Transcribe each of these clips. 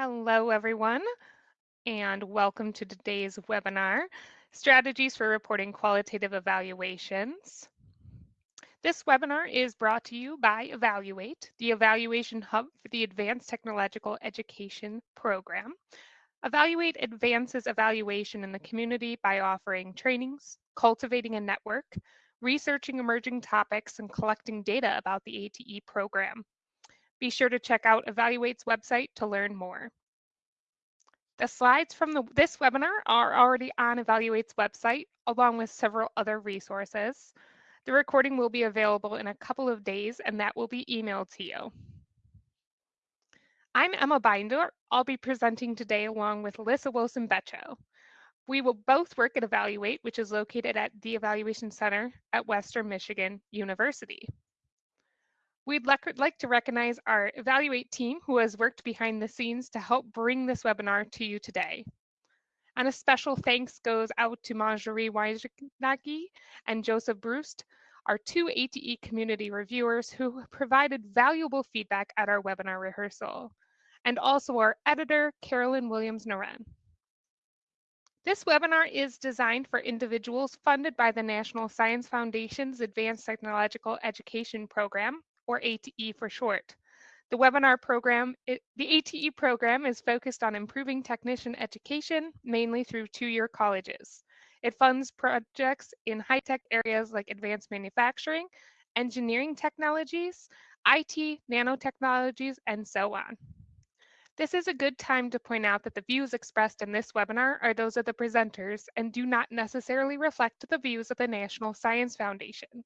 Hello, everyone, and welcome to today's webinar, Strategies for Reporting Qualitative Evaluations. This webinar is brought to you by Evaluate, the evaluation hub for the Advanced Technological Education Program. Evaluate advances evaluation in the community by offering trainings, cultivating a network, researching emerging topics, and collecting data about the ATE program. Be sure to check out Evaluate's website to learn more. The slides from the, this webinar are already on Evaluate's website, along with several other resources. The recording will be available in a couple of days, and that will be emailed to you. I'm Emma Binder. I'll be presenting today along with Alyssa Wilson-Becho. We will both work at Evaluate, which is located at the Evaluation Center at Western Michigan University. We'd like to recognize our Evaluate team who has worked behind the scenes to help bring this webinar to you today. And a special thanks goes out to Marjorie Wojnacki and Joseph Brust, our two ATE community reviewers who provided valuable feedback at our webinar rehearsal, and also our editor, Carolyn Williams-Noren. This webinar is designed for individuals funded by the National Science Foundation's Advanced Technological Education Program, or ATE for short. The webinar program, it, the ATE program is focused on improving technician education, mainly through two-year colleges. It funds projects in high-tech areas like advanced manufacturing, engineering technologies, IT, nanotechnologies, and so on. This is a good time to point out that the views expressed in this webinar are those of the presenters and do not necessarily reflect the views of the National Science Foundation.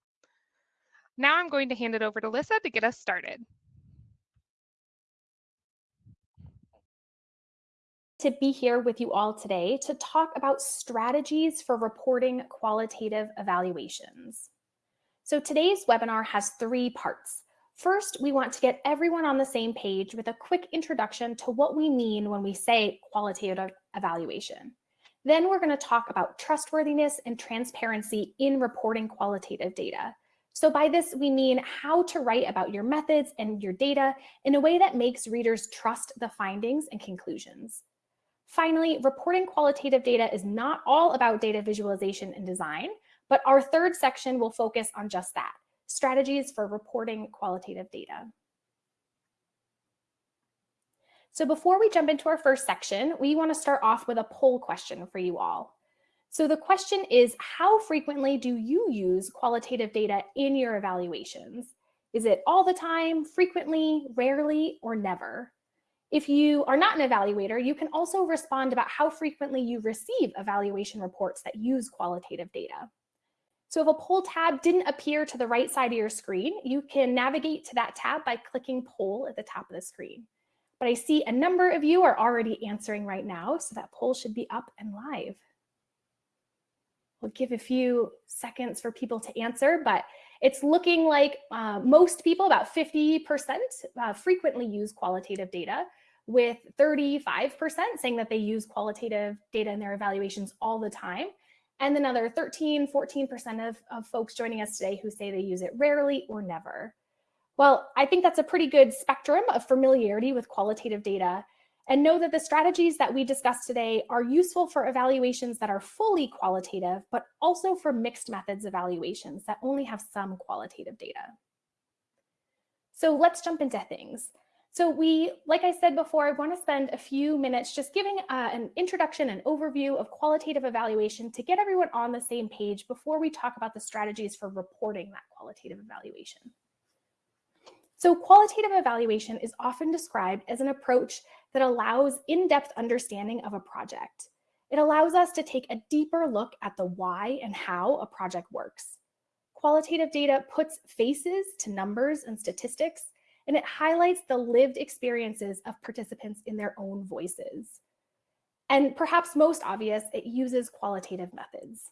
Now I'm going to hand it over to Lyssa to get us started. to be here with you all today to talk about strategies for reporting qualitative evaluations. So today's webinar has three parts. First, we want to get everyone on the same page with a quick introduction to what we mean when we say qualitative evaluation. Then we're going to talk about trustworthiness and transparency in reporting qualitative data. So by this, we mean how to write about your methods and your data in a way that makes readers trust the findings and conclusions. Finally, reporting qualitative data is not all about data visualization and design, but our third section will focus on just that, strategies for reporting qualitative data. So before we jump into our first section, we want to start off with a poll question for you all. So the question is, how frequently do you use qualitative data in your evaluations? Is it all the time, frequently, rarely, or never? If you are not an evaluator, you can also respond about how frequently you receive evaluation reports that use qualitative data. So if a poll tab didn't appear to the right side of your screen, you can navigate to that tab by clicking poll at the top of the screen. But I see a number of you are already answering right now, so that poll should be up and live. We'll give a few seconds for people to answer, but it's looking like uh, most people, about 50% uh, frequently use qualitative data, with 35% saying that they use qualitative data in their evaluations all the time. And another 13, 14% of, of folks joining us today who say they use it rarely or never. Well, I think that's a pretty good spectrum of familiarity with qualitative data and know that the strategies that we discussed today are useful for evaluations that are fully qualitative, but also for mixed methods evaluations that only have some qualitative data. So let's jump into things. So we, like I said before, I want to spend a few minutes just giving uh, an introduction and overview of qualitative evaluation to get everyone on the same page before we talk about the strategies for reporting that qualitative evaluation. So qualitative evaluation is often described as an approach that allows in-depth understanding of a project. It allows us to take a deeper look at the why and how a project works. Qualitative data puts faces to numbers and statistics, and it highlights the lived experiences of participants in their own voices. And perhaps most obvious, it uses qualitative methods.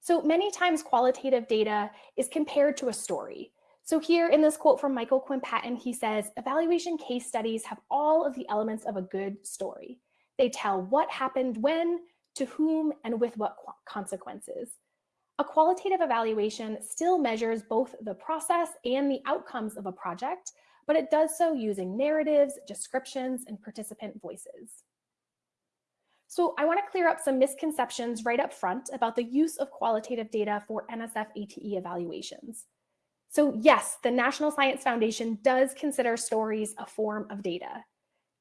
So many times qualitative data is compared to a story. So here in this quote from Michael Quinn Patton, he says, evaluation case studies have all of the elements of a good story. They tell what happened when, to whom, and with what consequences. A qualitative evaluation still measures both the process and the outcomes of a project, but it does so using narratives, descriptions, and participant voices. So I wanna clear up some misconceptions right up front about the use of qualitative data for NSF ATE evaluations. So yes, the National Science Foundation does consider stories a form of data.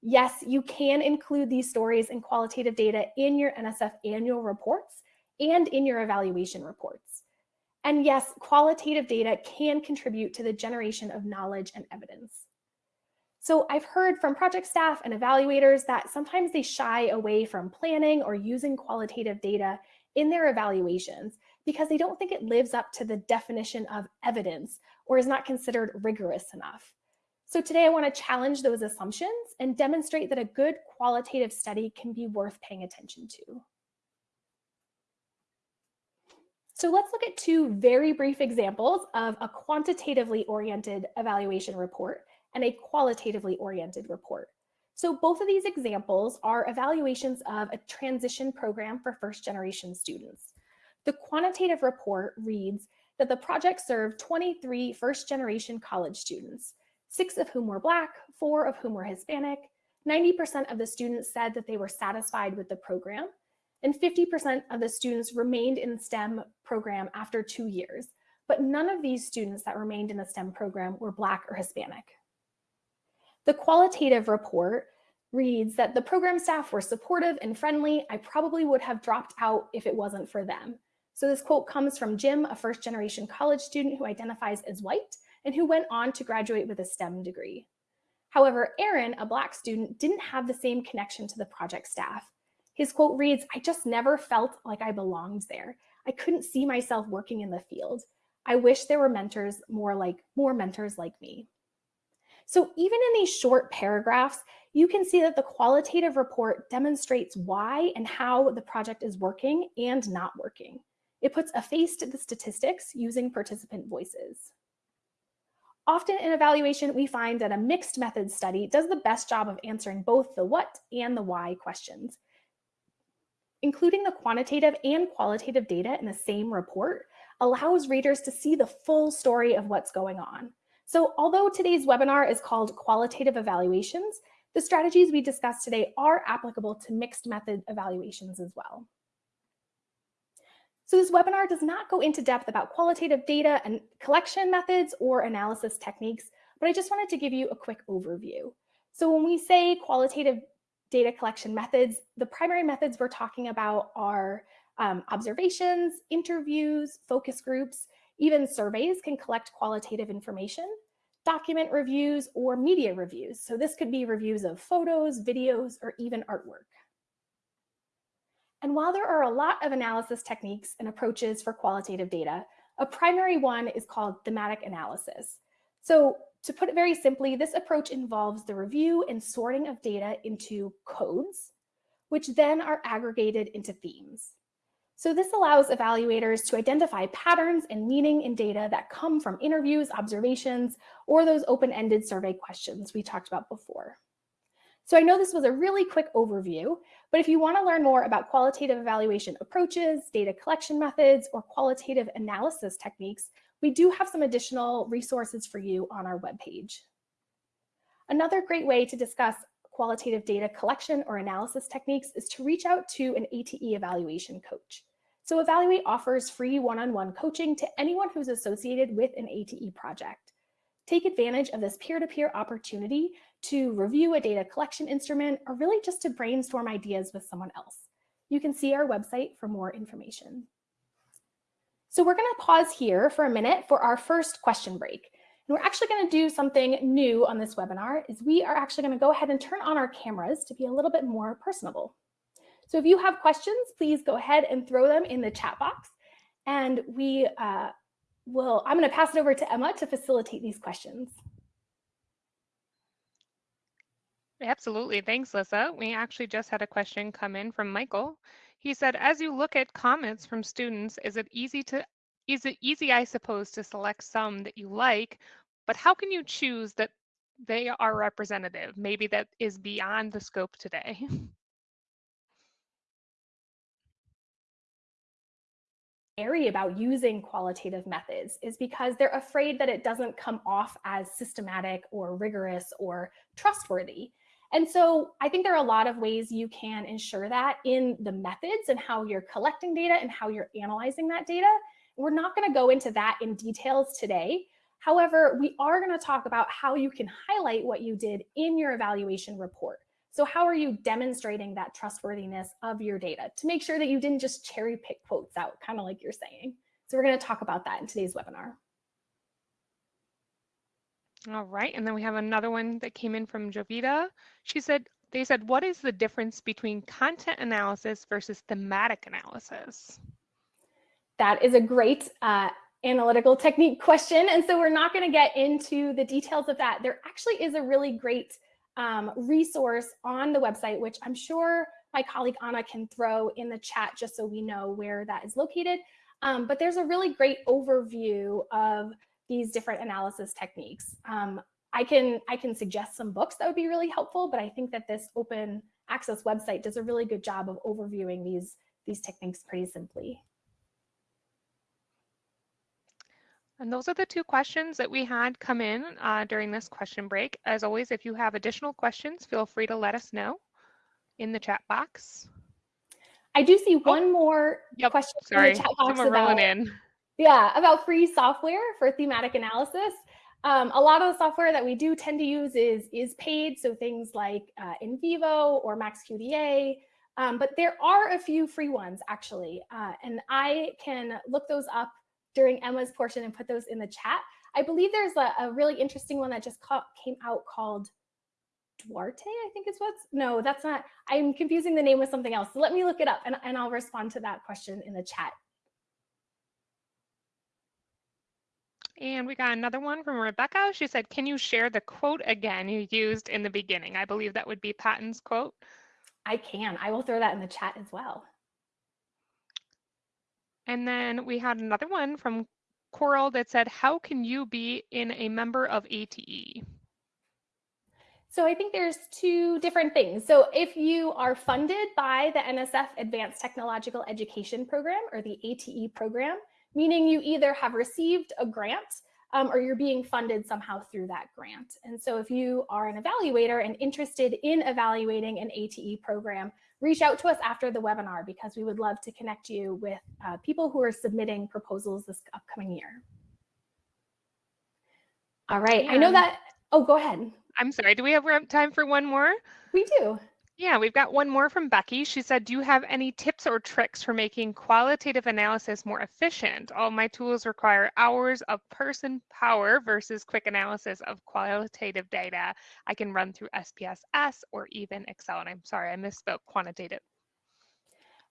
Yes, you can include these stories and qualitative data in your NSF annual reports and in your evaluation reports. And yes, qualitative data can contribute to the generation of knowledge and evidence. So I've heard from project staff and evaluators that sometimes they shy away from planning or using qualitative data in their evaluations because they don't think it lives up to the definition of evidence or is not considered rigorous enough. So today I want to challenge those assumptions and demonstrate that a good qualitative study can be worth paying attention to. So let's look at two very brief examples of a quantitatively oriented evaluation report and a qualitatively oriented report. So both of these examples are evaluations of a transition program for first generation students. The quantitative report reads that the project served 23 first generation college students, six of whom were Black, four of whom were Hispanic. 90% of the students said that they were satisfied with the program, and 50% of the students remained in STEM program after two years. But none of these students that remained in the STEM program were Black or Hispanic. The qualitative report reads that the program staff were supportive and friendly. I probably would have dropped out if it wasn't for them. So this quote comes from Jim, a first generation college student who identifies as white and who went on to graduate with a STEM degree. However, Aaron, a black student, didn't have the same connection to the project staff. His quote reads, I just never felt like I belonged there. I couldn't see myself working in the field. I wish there were mentors more like more mentors like me. So even in these short paragraphs, you can see that the qualitative report demonstrates why and how the project is working and not working. It puts a face to the statistics using participant voices. Often in evaluation, we find that a mixed method study does the best job of answering both the what and the why questions. Including the quantitative and qualitative data in the same report allows readers to see the full story of what's going on. So although today's webinar is called Qualitative Evaluations, the strategies we discussed today are applicable to mixed method evaluations as well. So this webinar does not go into depth about qualitative data and collection methods or analysis techniques, but I just wanted to give you a quick overview. So when we say qualitative data collection methods, the primary methods we're talking about are um, observations, interviews, focus groups, even surveys can collect qualitative information, document reviews, or media reviews. So this could be reviews of photos, videos, or even artwork. And while there are a lot of analysis techniques and approaches for qualitative data, a primary one is called thematic analysis. So to put it very simply, this approach involves the review and sorting of data into codes, which then are aggregated into themes. So this allows evaluators to identify patterns and meaning in data that come from interviews, observations, or those open-ended survey questions we talked about before. So I know this was a really quick overview, but if you want to learn more about qualitative evaluation approaches, data collection methods, or qualitative analysis techniques, we do have some additional resources for you on our webpage. Another great way to discuss qualitative data collection or analysis techniques is to reach out to an ATE evaluation coach. So Evaluate offers free one-on-one -on -one coaching to anyone who's associated with an ATE project. Take advantage of this peer-to-peer -peer opportunity to review a data collection instrument or really just to brainstorm ideas with someone else. You can see our website for more information. So we're gonna pause here for a minute for our first question break. And we're actually gonna do something new on this webinar is we are actually gonna go ahead and turn on our cameras to be a little bit more personable. So if you have questions, please go ahead and throw them in the chat box. And we uh, will, I'm gonna pass it over to Emma to facilitate these questions. Absolutely. Thanks, Lyssa. We actually just had a question come in from Michael. He said, as you look at comments from students, is it easy to is it easy, I suppose, to select some that you like, but how can you choose that they are representative? Maybe that is beyond the scope today. airy about using qualitative methods is because they're afraid that it doesn't come off as systematic or rigorous or trustworthy. And so I think there are a lot of ways you can ensure that in the methods and how you're collecting data and how you're analyzing that data. We're not going to go into that in details today. However, we are going to talk about how you can highlight what you did in your evaluation report. So how are you demonstrating that trustworthiness of your data to make sure that you didn't just cherry pick quotes out, kind of like you're saying. So we're going to talk about that in today's webinar. All right, and then we have another one that came in from Jovita. She said, they said, what is the difference between content analysis versus thematic analysis? That is a great uh, analytical technique question. And so we're not going to get into the details of that. There actually is a really great um, resource on the website, which I'm sure my colleague Anna can throw in the chat just so we know where that is located. Um, but there's a really great overview of these different analysis techniques. Um, I can I can suggest some books that would be really helpful, but I think that this open access website does a really good job of overviewing these these techniques pretty simply. And those are the two questions that we had come in uh, during this question break. As always, if you have additional questions, feel free to let us know in the chat box. I do see oh. one more yep, question sorry. in the chat box Someone about, in. Yeah, about free software for thematic analysis. Um, a lot of the software that we do tend to use is, is paid, so things like uh, NVivo or MaxQDA, um, but there are a few free ones actually, uh, and I can look those up during Emma's portion and put those in the chat. I believe there's a, a really interesting one that just came out called Duarte, I think is what's, no, that's not, I'm confusing the name with something else. So let me look it up and, and I'll respond to that question in the chat. And we got another one from Rebecca. She said, can you share the quote again you used in the beginning? I believe that would be Patton's quote. I can. I will throw that in the chat as well. And then we had another one from Coral that said, how can you be in a member of ATE? So I think there's two different things. So if you are funded by the NSF Advanced Technological Education Program or the ATE program, meaning you either have received a grant um, or you're being funded somehow through that grant. And so if you are an evaluator and interested in evaluating an ATE program, reach out to us after the webinar because we would love to connect you with uh, people who are submitting proposals this upcoming year. All right, I know that, oh, go ahead. I'm sorry, do we have time for one more? We do. Yeah, we've got one more from Becky. She said, do you have any tips or tricks for making qualitative analysis more efficient? All my tools require hours of person power versus quick analysis of qualitative data. I can run through SPSS or even Excel. And I'm sorry, I misspoke quantitative.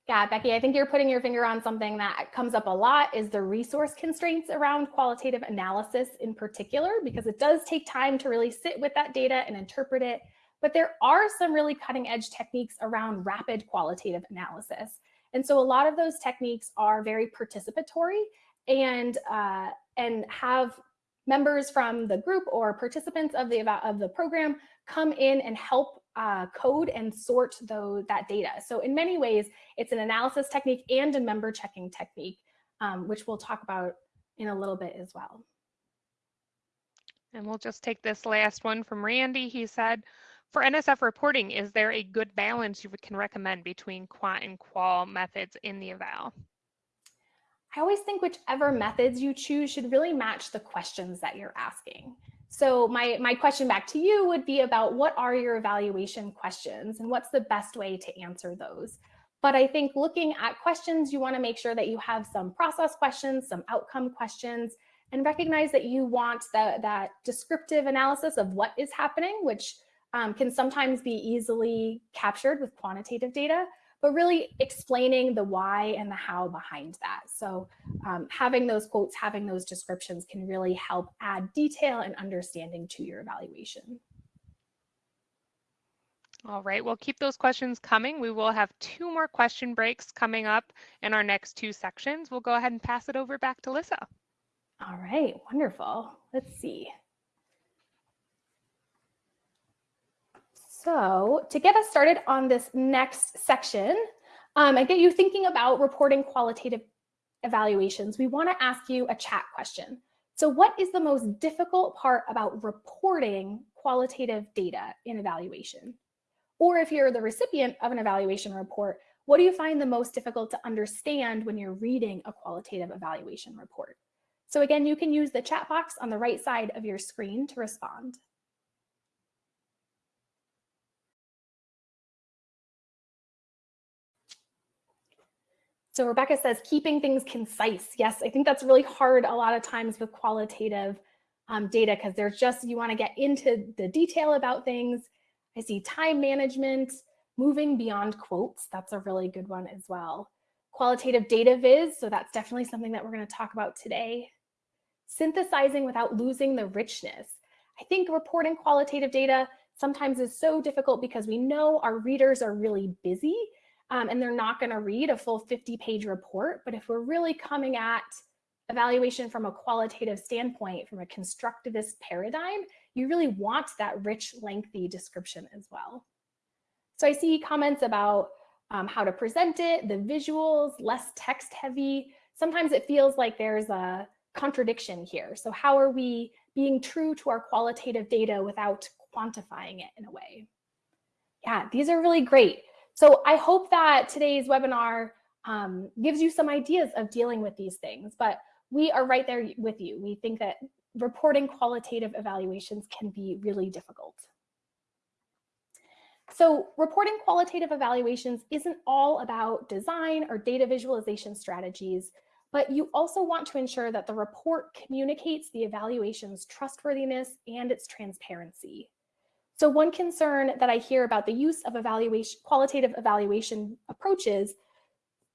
Yeah, Becky, I think you're putting your finger on something that comes up a lot is the resource constraints around qualitative analysis in particular, because it does take time to really sit with that data and interpret it but there are some really cutting edge techniques around rapid qualitative analysis. And so a lot of those techniques are very participatory and, uh, and have members from the group or participants of the, of the program come in and help uh, code and sort those, that data. So in many ways, it's an analysis technique and a member checking technique, um, which we'll talk about in a little bit as well. And we'll just take this last one from Randy. He said, for NSF reporting, is there a good balance you can recommend between quant and qual methods in the eval? I always think whichever methods you choose should really match the questions that you're asking. So my, my question back to you would be about what are your evaluation questions and what's the best way to answer those? But I think looking at questions, you wanna make sure that you have some process questions, some outcome questions, and recognize that you want that, that descriptive analysis of what is happening, which um, can sometimes be easily captured with quantitative data, but really explaining the why and the how behind that. So um, having those quotes, having those descriptions can really help add detail and understanding to your evaluation. All right, we'll keep those questions coming. We will have two more question breaks coming up in our next two sections. We'll go ahead and pass it over back to Lyssa. All right, wonderful. Let's see. So to get us started on this next section um, and get you thinking about reporting qualitative evaluations, we want to ask you a chat question. So what is the most difficult part about reporting qualitative data in evaluation? Or if you're the recipient of an evaluation report, what do you find the most difficult to understand when you're reading a qualitative evaluation report? So again, you can use the chat box on the right side of your screen to respond. So Rebecca says, keeping things concise. Yes, I think that's really hard a lot of times with qualitative um, data because there's just, you wanna get into the detail about things. I see time management, moving beyond quotes. That's a really good one as well. Qualitative data viz, so that's definitely something that we're gonna talk about today. Synthesizing without losing the richness. I think reporting qualitative data sometimes is so difficult because we know our readers are really busy um, and they're not going to read a full 50 page report. But if we're really coming at evaluation from a qualitative standpoint, from a constructivist paradigm, you really want that rich, lengthy description as well. So I see comments about um, how to present it, the visuals, less text heavy. Sometimes it feels like there's a contradiction here. So how are we being true to our qualitative data without quantifying it in a way? Yeah, these are really great. So I hope that today's webinar um, gives you some ideas of dealing with these things, but we are right there with you. We think that reporting qualitative evaluations can be really difficult. So reporting qualitative evaluations isn't all about design or data visualization strategies, but you also want to ensure that the report communicates the evaluation's trustworthiness and its transparency. So one concern that I hear about the use of evaluation, qualitative evaluation approaches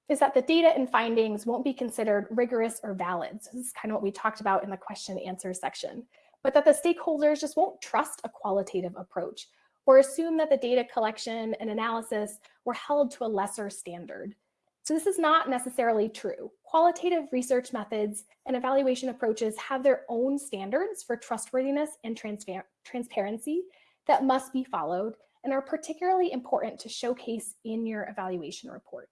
is that the data and findings won't be considered rigorous or valid. So this is kind of what we talked about in the question and answer section, but that the stakeholders just won't trust a qualitative approach or assume that the data collection and analysis were held to a lesser standard. So this is not necessarily true. Qualitative research methods and evaluation approaches have their own standards for trustworthiness and transparency that must be followed and are particularly important to showcase in your evaluation report.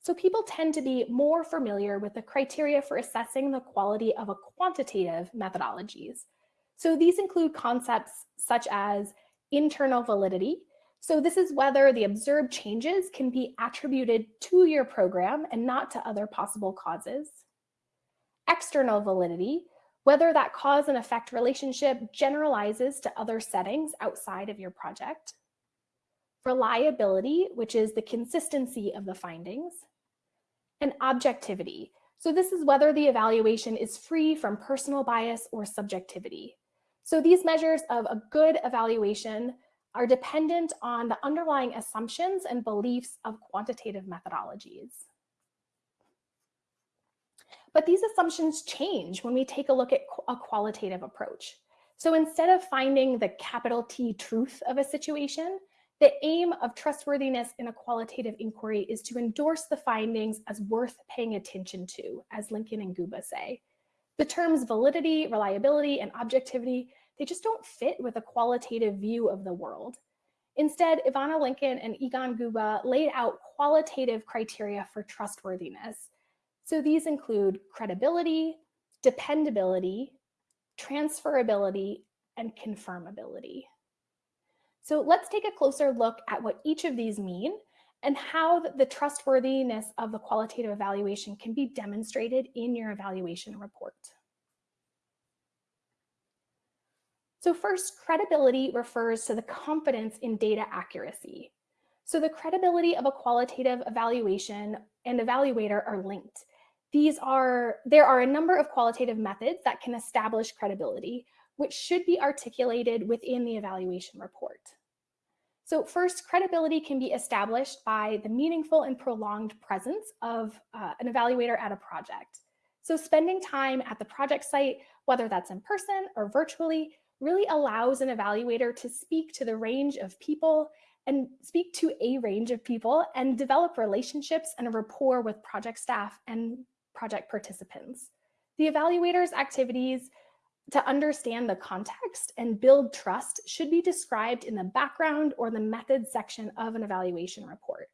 So people tend to be more familiar with the criteria for assessing the quality of a quantitative methodologies. So these include concepts such as internal validity. So this is whether the observed changes can be attributed to your program and not to other possible causes. External validity, whether that cause and effect relationship generalizes to other settings outside of your project. Reliability, which is the consistency of the findings. And objectivity. So this is whether the evaluation is free from personal bias or subjectivity. So these measures of a good evaluation are dependent on the underlying assumptions and beliefs of quantitative methodologies. But these assumptions change when we take a look at a qualitative approach. So instead of finding the capital T truth of a situation, the aim of trustworthiness in a qualitative inquiry is to endorse the findings as worth paying attention to, as Lincoln and Guba say. The terms validity, reliability, and objectivity, they just don't fit with a qualitative view of the world. Instead, Yvonna Lincoln and Egon Guba laid out qualitative criteria for trustworthiness so these include credibility, dependability, transferability, and confirmability. So let's take a closer look at what each of these mean and how the trustworthiness of the qualitative evaluation can be demonstrated in your evaluation report. So first, credibility refers to the confidence in data accuracy. So the credibility of a qualitative evaluation and evaluator are linked. These are, there are a number of qualitative methods that can establish credibility, which should be articulated within the evaluation report. So first, credibility can be established by the meaningful and prolonged presence of uh, an evaluator at a project. So spending time at the project site, whether that's in person or virtually, really allows an evaluator to speak to the range of people and speak to a range of people and develop relationships and a rapport with project staff and project participants. The evaluator's activities to understand the context and build trust should be described in the background or the methods section of an evaluation report.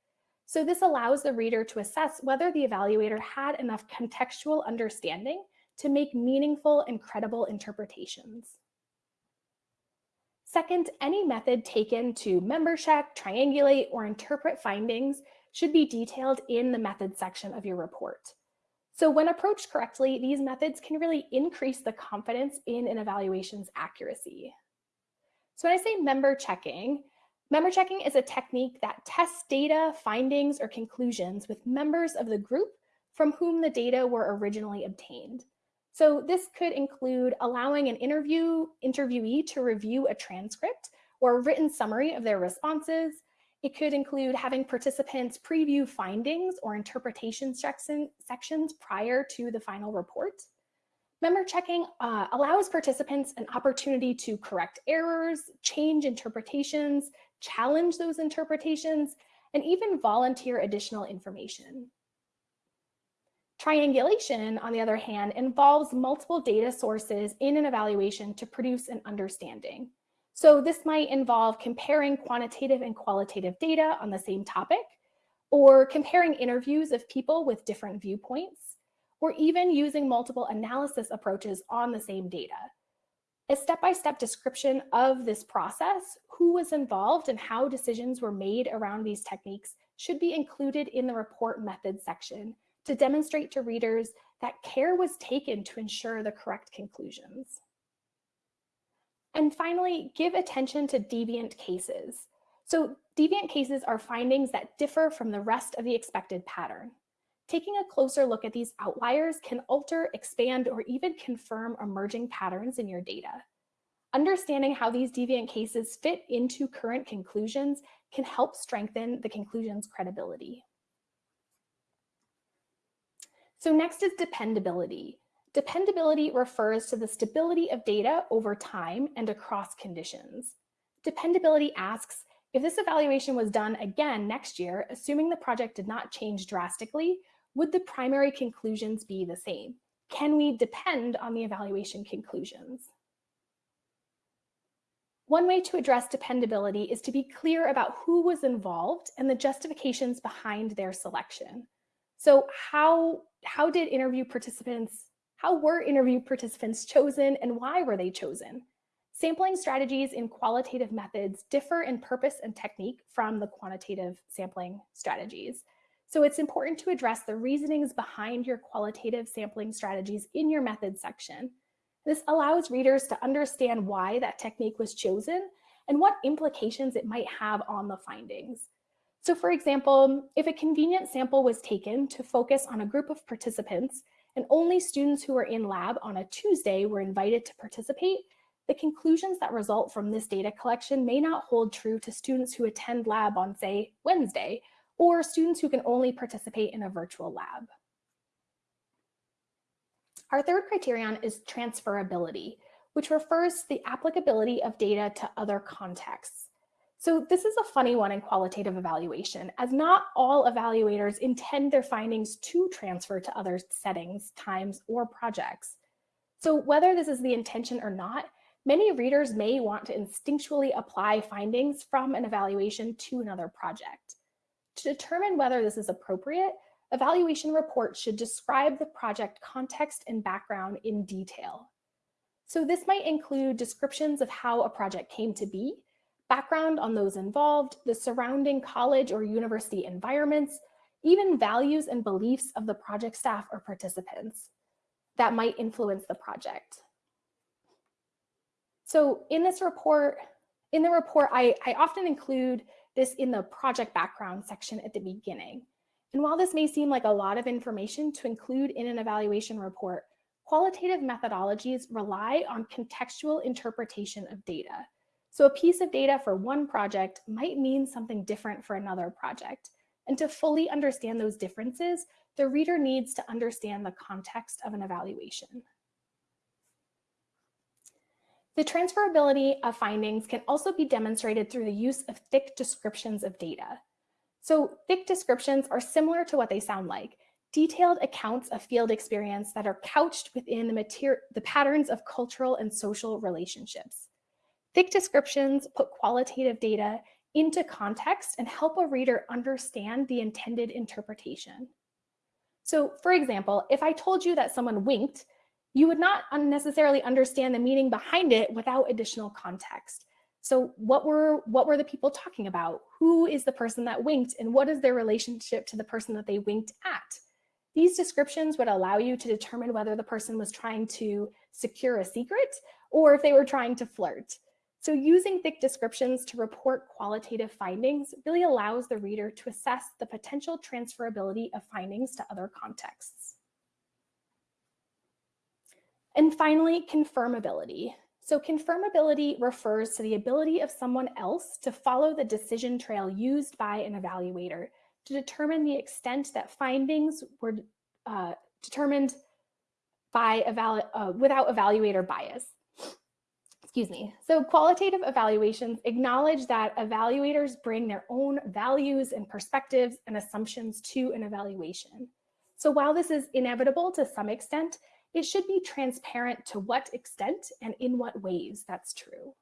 So this allows the reader to assess whether the evaluator had enough contextual understanding to make meaningful and credible interpretations. Second, any method taken to member check, triangulate, or interpret findings should be detailed in the methods section of your report. So when approached correctly, these methods can really increase the confidence in an evaluation's accuracy. So when I say member checking, member checking is a technique that tests data, findings, or conclusions with members of the group from whom the data were originally obtained. So this could include allowing an interview interviewee to review a transcript or written summary of their responses. It could include having participants preview findings or interpretation section, sections prior to the final report. Member checking uh, allows participants an opportunity to correct errors, change interpretations, challenge those interpretations, and even volunteer additional information. Triangulation, on the other hand, involves multiple data sources in an evaluation to produce an understanding. So this might involve comparing quantitative and qualitative data on the same topic, or comparing interviews of people with different viewpoints, or even using multiple analysis approaches on the same data. A step-by-step -step description of this process, who was involved and how decisions were made around these techniques should be included in the report methods section to demonstrate to readers that care was taken to ensure the correct conclusions. And finally, give attention to deviant cases. So deviant cases are findings that differ from the rest of the expected pattern. Taking a closer look at these outliers can alter, expand, or even confirm emerging patterns in your data. Understanding how these deviant cases fit into current conclusions can help strengthen the conclusion's credibility. So next is dependability. Dependability refers to the stability of data over time and across conditions. Dependability asks, if this evaluation was done again next year, assuming the project did not change drastically, would the primary conclusions be the same? Can we depend on the evaluation conclusions? One way to address dependability is to be clear about who was involved and the justifications behind their selection. So how, how did interview participants, how were interview participants chosen and why were they chosen? Sampling strategies in qualitative methods differ in purpose and technique from the quantitative sampling strategies. So it's important to address the reasonings behind your qualitative sampling strategies in your methods section. This allows readers to understand why that technique was chosen and what implications it might have on the findings. So for example, if a convenient sample was taken to focus on a group of participants and only students who were in lab on a Tuesday were invited to participate, the conclusions that result from this data collection may not hold true to students who attend lab on, say, Wednesday, or students who can only participate in a virtual lab. Our third criterion is transferability, which refers to the applicability of data to other contexts. So this is a funny one in qualitative evaluation, as not all evaluators intend their findings to transfer to other settings, times, or projects. So whether this is the intention or not, many readers may want to instinctually apply findings from an evaluation to another project. To determine whether this is appropriate, evaluation reports should describe the project context and background in detail. So this might include descriptions of how a project came to be, background on those involved, the surrounding college or university environments, even values and beliefs of the project staff or participants that might influence the project. So in this report, in the report, I, I often include this in the project background section at the beginning. And while this may seem like a lot of information to include in an evaluation report, qualitative methodologies rely on contextual interpretation of data. So a piece of data for one project might mean something different for another project. And to fully understand those differences, the reader needs to understand the context of an evaluation. The transferability of findings can also be demonstrated through the use of thick descriptions of data. So thick descriptions are similar to what they sound like, detailed accounts of field experience that are couched within the, the patterns of cultural and social relationships. Thick descriptions put qualitative data into context and help a reader understand the intended interpretation. So for example, if I told you that someone winked, you would not unnecessarily understand the meaning behind it without additional context. So what were what were the people talking about? Who is the person that winked and what is their relationship to the person that they winked at? These descriptions would allow you to determine whether the person was trying to secure a secret or if they were trying to flirt. So using thick descriptions to report qualitative findings really allows the reader to assess the potential transferability of findings to other contexts. And finally, confirmability. So confirmability refers to the ability of someone else to follow the decision trail used by an evaluator to determine the extent that findings were uh, determined by evalu uh, without evaluator bias excuse me. So qualitative evaluations acknowledge that evaluators bring their own values and perspectives and assumptions to an evaluation. So while this is inevitable to some extent, it should be transparent to what extent and in what ways that's true.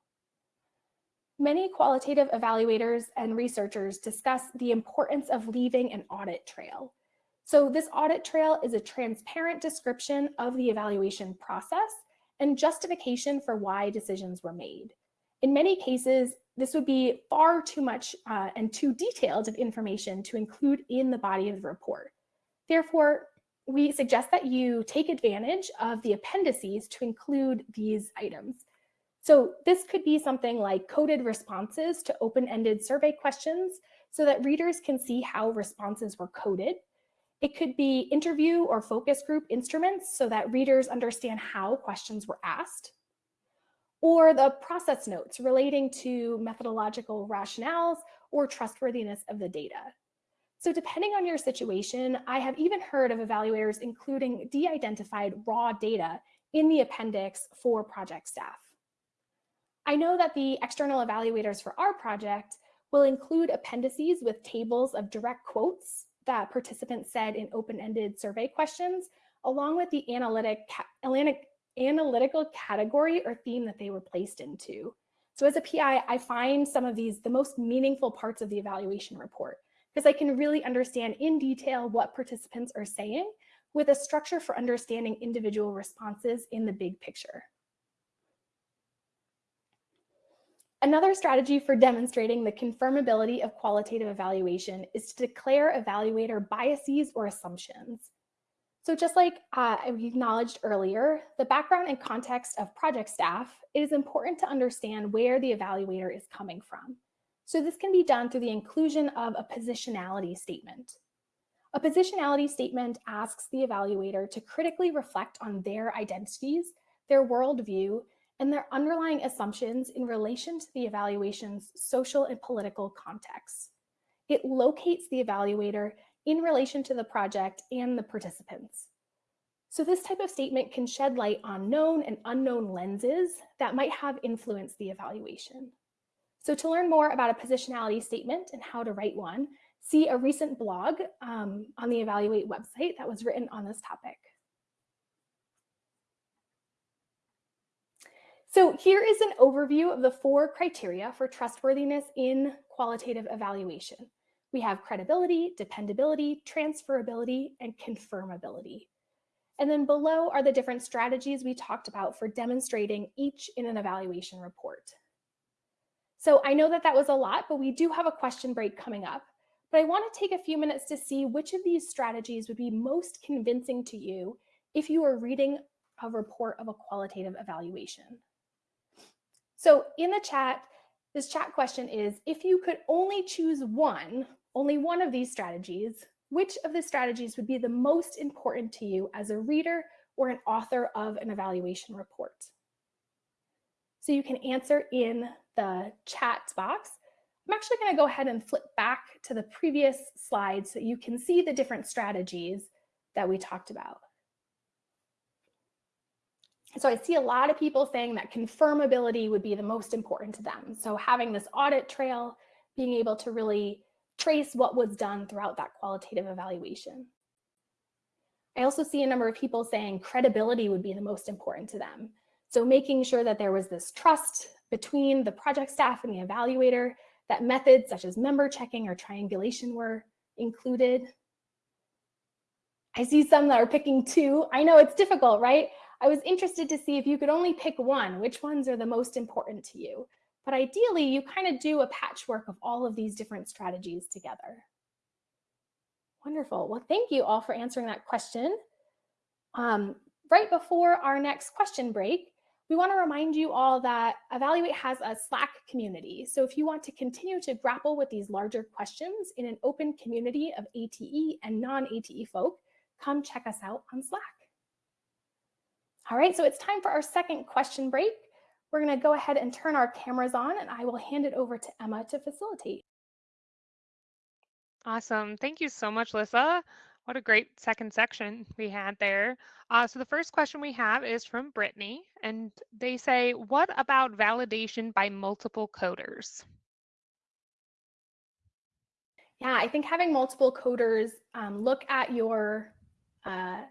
Many qualitative evaluators and researchers discuss the importance of leaving an audit trail. So this audit trail is a transparent description of the evaluation process and justification for why decisions were made. In many cases, this would be far too much uh, and too detailed of information to include in the body of the report. Therefore, we suggest that you take advantage of the appendices to include these items. So this could be something like coded responses to open-ended survey questions so that readers can see how responses were coded it could be interview or focus group instruments so that readers understand how questions were asked, or the process notes relating to methodological rationales or trustworthiness of the data. So depending on your situation, I have even heard of evaluators including de-identified raw data in the appendix for project staff. I know that the external evaluators for our project will include appendices with tables of direct quotes that participants said in open-ended survey questions, along with the analytic, analytical category or theme that they were placed into. So as a PI, I find some of these the most meaningful parts of the evaluation report because I can really understand in detail what participants are saying with a structure for understanding individual responses in the big picture. Another strategy for demonstrating the confirmability of qualitative evaluation is to declare evaluator biases or assumptions. So just like uh, we acknowledged earlier, the background and context of project staff, it is important to understand where the evaluator is coming from. So this can be done through the inclusion of a positionality statement. A positionality statement asks the evaluator to critically reflect on their identities, their worldview, and their underlying assumptions in relation to the evaluation's social and political context. It locates the evaluator in relation to the project and the participants. So this type of statement can shed light on known and unknown lenses that might have influenced the evaluation. So to learn more about a positionality statement and how to write one, see a recent blog um, on the Evaluate website that was written on this topic. So here is an overview of the four criteria for trustworthiness in qualitative evaluation. We have credibility, dependability, transferability, and confirmability. And then below are the different strategies we talked about for demonstrating each in an evaluation report. So I know that that was a lot, but we do have a question break coming up. But I want to take a few minutes to see which of these strategies would be most convincing to you if you are reading a report of a qualitative evaluation. So in the chat, this chat question is, if you could only choose one, only one of these strategies, which of the strategies would be the most important to you as a reader or an author of an evaluation report? So you can answer in the chat box. I'm actually going to go ahead and flip back to the previous slide so you can see the different strategies that we talked about. So I see a lot of people saying that confirmability would be the most important to them. So having this audit trail, being able to really trace what was done throughout that qualitative evaluation. I also see a number of people saying credibility would be the most important to them. So making sure that there was this trust between the project staff and the evaluator, that methods such as member checking or triangulation were included. I see some that are picking two. I know it's difficult, right? I was interested to see if you could only pick one, which ones are the most important to you. But ideally, you kind of do a patchwork of all of these different strategies together. Wonderful. Well, thank you all for answering that question. Um, right before our next question break, we want to remind you all that Evaluate has a Slack community. So if you want to continue to grapple with these larger questions in an open community of ATE and non-ATE folk, come check us out on Slack. All right, so it's time for our second question break. We're going to go ahead and turn our cameras on and I will hand it over to Emma to facilitate. Awesome. Thank you so much, Lyssa. What a great second section we had there. Uh, so the first question we have is from Brittany, and they say, what about validation by multiple coders? Yeah, I think having multiple coders um, look at your uh,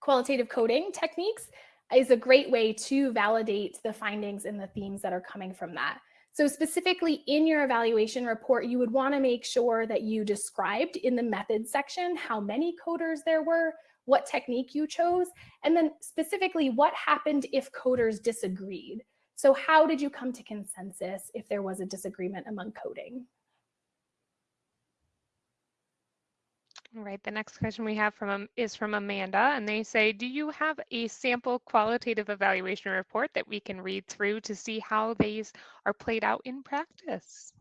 qualitative coding techniques is a great way to validate the findings and the themes that are coming from that. So specifically in your evaluation report, you would want to make sure that you described in the methods section how many coders there were, what technique you chose, and then specifically what happened if coders disagreed. So how did you come to consensus if there was a disagreement among coding? Right, the next question we have from is from Amanda, and they say, do you have a sample qualitative evaluation report that we can read through to see how these are played out in practice?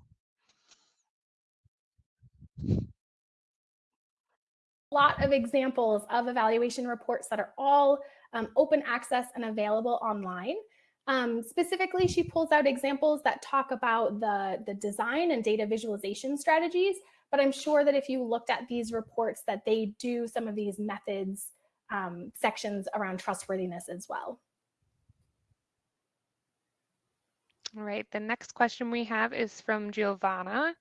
A lot of examples of evaluation reports that are all um, open access and available online. Um, specifically, she pulls out examples that talk about the, the design and data visualization strategies but I'm sure that if you looked at these reports that they do some of these methods um, sections around trustworthiness as well. All right, the next question we have is from Giovanna.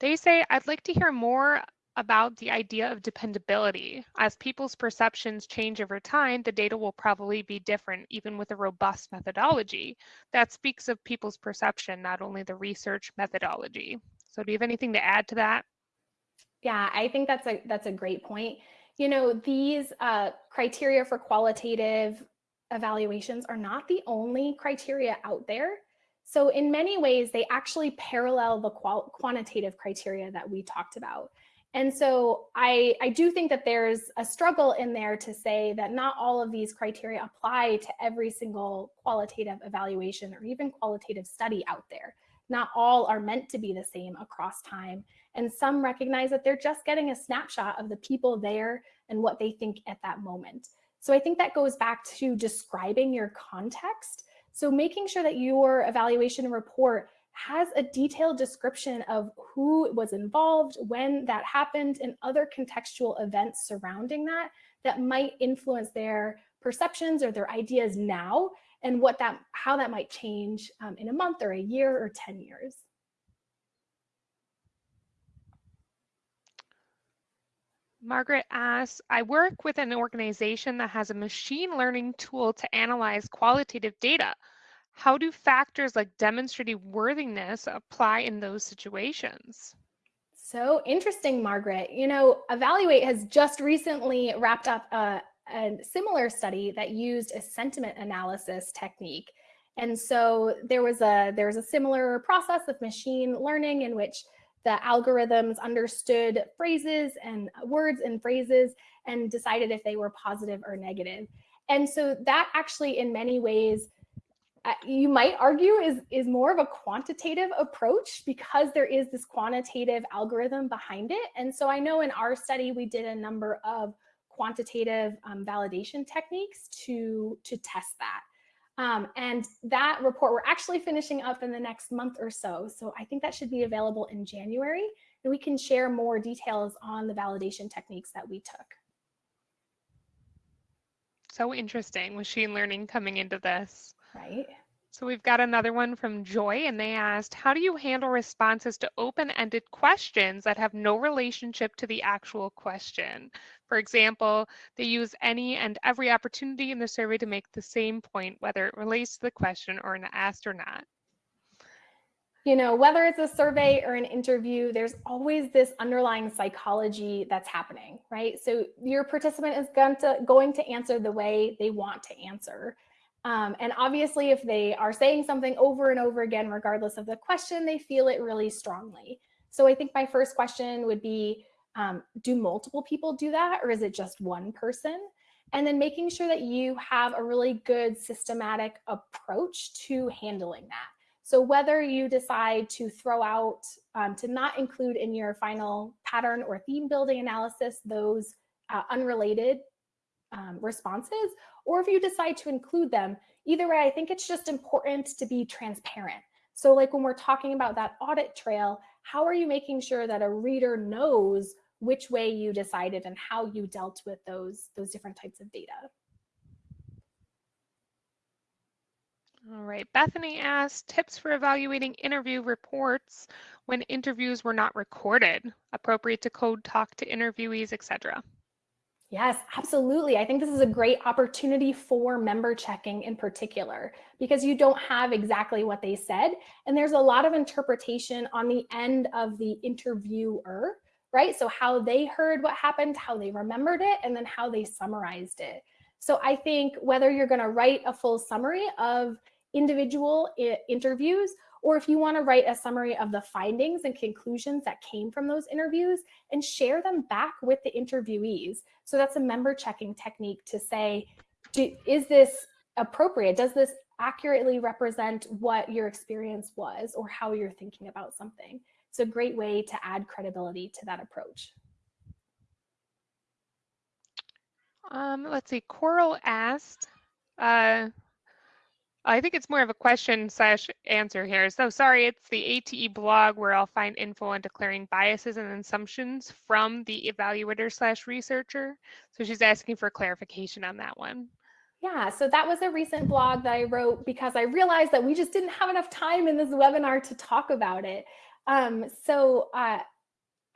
They say, I'd like to hear more about the idea of dependability. As people's perceptions change over time, the data will probably be different, even with a robust methodology. That speaks of people's perception, not only the research methodology. So do you have anything to add to that? Yeah, I think that's a that's a great point. You know, these uh, criteria for qualitative evaluations are not the only criteria out there. So in many ways, they actually parallel the quantitative criteria that we talked about. And so I, I do think that there's a struggle in there to say that not all of these criteria apply to every single qualitative evaluation or even qualitative study out there. Not all are meant to be the same across time. And some recognize that they're just getting a snapshot of the people there and what they think at that moment. So I think that goes back to describing your context. So making sure that your evaluation report has a detailed description of who was involved, when that happened, and other contextual events surrounding that that might influence their perceptions or their ideas now and what that how that might change um, in a month or a year or 10 years. Margaret asks, I work with an organization that has a machine learning tool to analyze qualitative data. How do factors like demonstrative worthiness apply in those situations? So interesting, Margaret. You know, EvaluATE has just recently wrapped up a, a similar study that used a sentiment analysis technique. And so there was a there was a similar process of machine learning in which the algorithms understood phrases and words and phrases and decided if they were positive or negative. And so that actually in many ways uh, you might argue is is more of a quantitative approach because there is this quantitative algorithm behind it. And so I know in our study we did a number of quantitative um, validation techniques to, to test that. Um, and that report we're actually finishing up in the next month or so. So I think that should be available in January and we can share more details on the validation techniques that we took. So interesting, machine learning coming into this. Right. So we've got another one from Joy, and they asked, how do you handle responses to open-ended questions that have no relationship to the actual question? For example, they use any and every opportunity in the survey to make the same point, whether it relates to the question or an asked or not. you know, whether it's a survey or an interview, there's always this underlying psychology that's happening, right? So your participant is going to, going to answer the way they want to answer. Um, and obviously, if they are saying something over and over again, regardless of the question, they feel it really strongly. So I think my first question would be, um, do multiple people do that or is it just one person? And then making sure that you have a really good systematic approach to handling that. So whether you decide to throw out, um, to not include in your final pattern or theme building analysis, those uh, unrelated um, responses, or if you decide to include them, either way, I think it's just important to be transparent. So like when we're talking about that audit trail, how are you making sure that a reader knows which way you decided and how you dealt with those, those different types of data? All right, Bethany asked tips for evaluating interview reports when interviews were not recorded, appropriate to code talk to interviewees, etc. Yes, absolutely. I think this is a great opportunity for member checking in particular, because you don't have exactly what they said. And there's a lot of interpretation on the end of the interviewer, right? So how they heard what happened, how they remembered it, and then how they summarized it. So I think whether you're going to write a full summary of individual eh, interviews, or if you want to write a summary of the findings and conclusions that came from those interviews and share them back with the interviewees. So that's a member checking technique to say, do, is this appropriate? Does this accurately represent what your experience was or how you're thinking about something? It's a great way to add credibility to that approach. Um, let's see, Coral asked, uh, I think it's more of a question slash answer here. So sorry, it's the ATE blog where I'll find info on declaring biases and assumptions from the evaluator slash researcher. So she's asking for clarification on that one. Yeah, so that was a recent blog that I wrote because I realized that we just didn't have enough time in this webinar to talk about it. Um, so uh,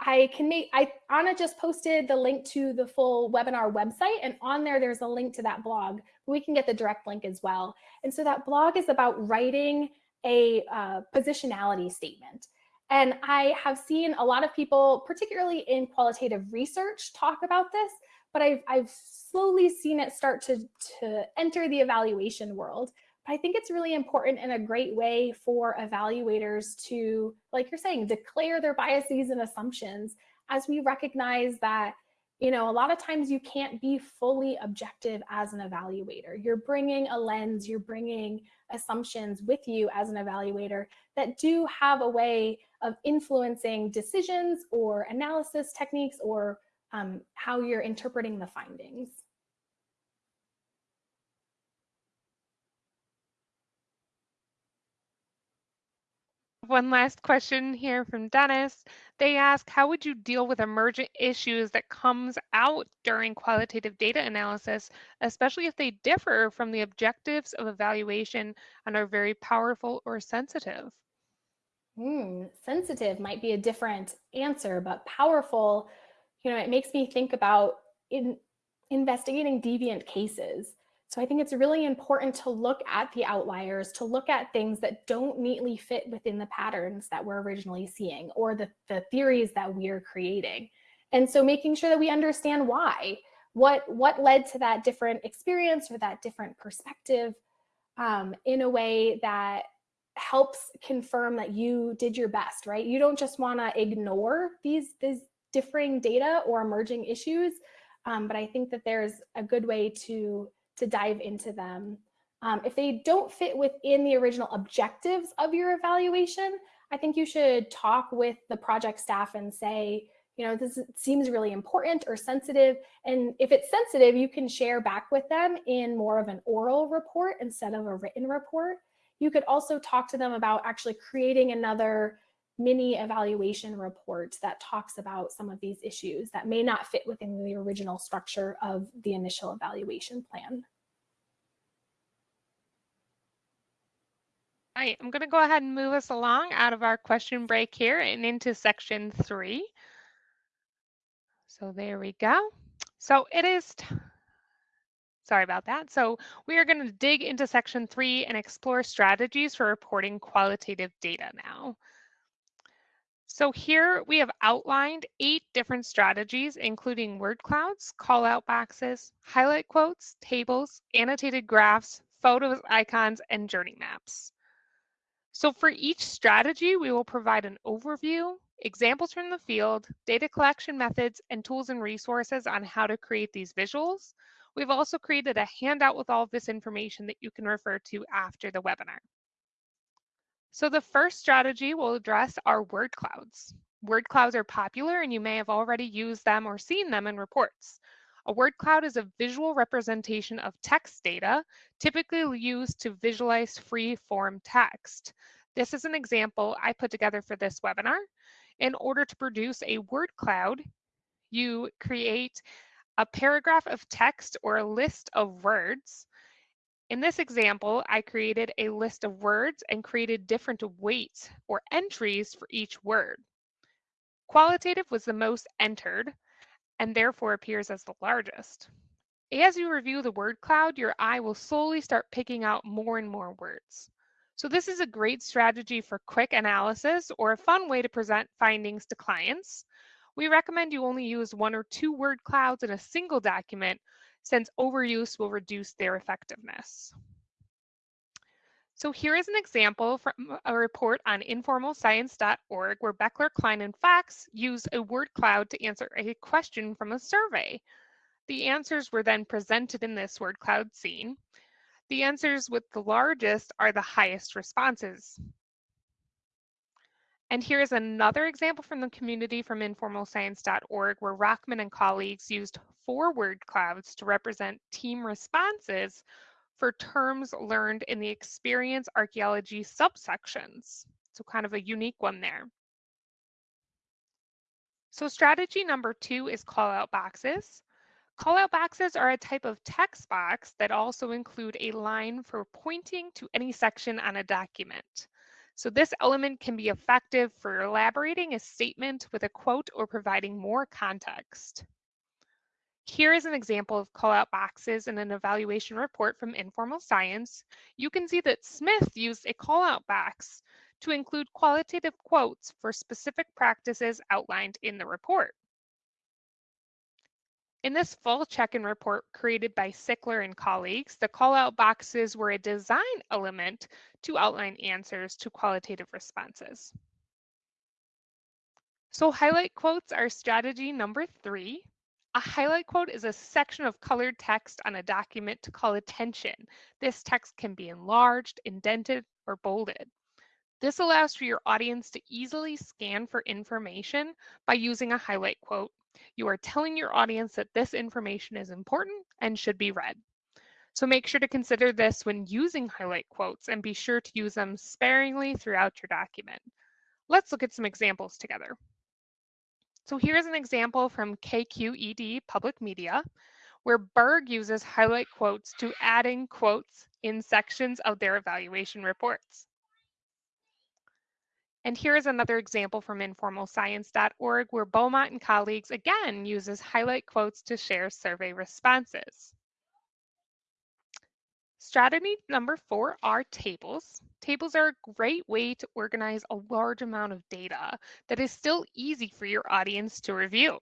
I can make, I, Anna just posted the link to the full webinar website and on there, there's a link to that blog. We can get the direct link as well. And so that blog is about writing a uh, positionality statement. And I have seen a lot of people, particularly in qualitative research, talk about this, but I've, I've slowly seen it start to, to enter the evaluation world. But I think it's really important and a great way for evaluators to, like you're saying, declare their biases and assumptions as we recognize that, you know, a lot of times you can't be fully objective as an evaluator. You're bringing a lens, you're bringing assumptions with you as an evaluator that do have a way of influencing decisions or analysis techniques or um, how you're interpreting the findings. One last question here from Dennis. They ask, how would you deal with emergent issues that comes out during qualitative data analysis, especially if they differ from the objectives of evaluation and are very powerful or sensitive? Hmm, sensitive might be a different answer, but powerful, you know, it makes me think about in investigating deviant cases. So I think it's really important to look at the outliers, to look at things that don't neatly fit within the patterns that we're originally seeing or the, the theories that we're creating. And so making sure that we understand why, what, what led to that different experience or that different perspective um, in a way that helps confirm that you did your best, right? You don't just wanna ignore these, these differing data or emerging issues, um, but I think that there's a good way to to dive into them. Um, if they don't fit within the original objectives of your evaluation, I think you should talk with the project staff and say, you know, this seems really important or sensitive. And if it's sensitive, you can share back with them in more of an oral report instead of a written report. You could also talk to them about actually creating another mini evaluation report that talks about some of these issues that may not fit within the original structure of the initial evaluation plan. All right, I'm going to go ahead and move us along out of our question break here and into section three. So there we go. So it is Sorry about that. So we are going to dig into section three and explore strategies for reporting qualitative data now. So here we have outlined eight different strategies, including word clouds, call out boxes, highlight quotes, tables, annotated graphs, photos, icons, and journey maps. So for each strategy, we will provide an overview, examples from the field, data collection methods, and tools and resources on how to create these visuals. We've also created a handout with all of this information that you can refer to after the webinar. So the first strategy we'll address are word clouds. Word clouds are popular and you may have already used them or seen them in reports. A word cloud is a visual representation of text data, typically used to visualize free form text. This is an example I put together for this webinar. In order to produce a word cloud, you create a paragraph of text or a list of words. In this example, I created a list of words and created different weights or entries for each word. Qualitative was the most entered and therefore appears as the largest. As you review the word cloud, your eye will slowly start picking out more and more words. So this is a great strategy for quick analysis or a fun way to present findings to clients. We recommend you only use one or two word clouds in a single document since overuse will reduce their effectiveness. So here is an example from a report on informalscience.org where Beckler, Klein, and Fox used a word cloud to answer a question from a survey. The answers were then presented in this word cloud scene. The answers with the largest are the highest responses. And here's another example from the community from informalscience.org where Rockman and colleagues used four word clouds to represent team responses for terms learned in the experience archaeology subsections. So kind of a unique one there. So strategy number two is call out boxes. Call out boxes are a type of text box that also include a line for pointing to any section on a document. So this element can be effective for elaborating a statement with a quote or providing more context. Here is an example of call-out boxes in an evaluation report from Informal Science. You can see that Smith used a call-out box to include qualitative quotes for specific practices outlined in the report. In this full check-in report created by Sickler and colleagues, the call-out boxes were a design element to outline answers to qualitative responses. So highlight quotes are strategy number three. A highlight quote is a section of colored text on a document to call attention. This text can be enlarged, indented, or bolded. This allows for your audience to easily scan for information by using a highlight quote you are telling your audience that this information is important and should be read. So make sure to consider this when using highlight quotes and be sure to use them sparingly throughout your document. Let's look at some examples together. So here's an example from KQED Public Media, where Berg uses highlight quotes to add in quotes in sections of their evaluation reports. And here's another example from informalscience.org where Beaumont and colleagues again uses highlight quotes to share survey responses. Strategy number four are tables. Tables are a great way to organize a large amount of data that is still easy for your audience to review.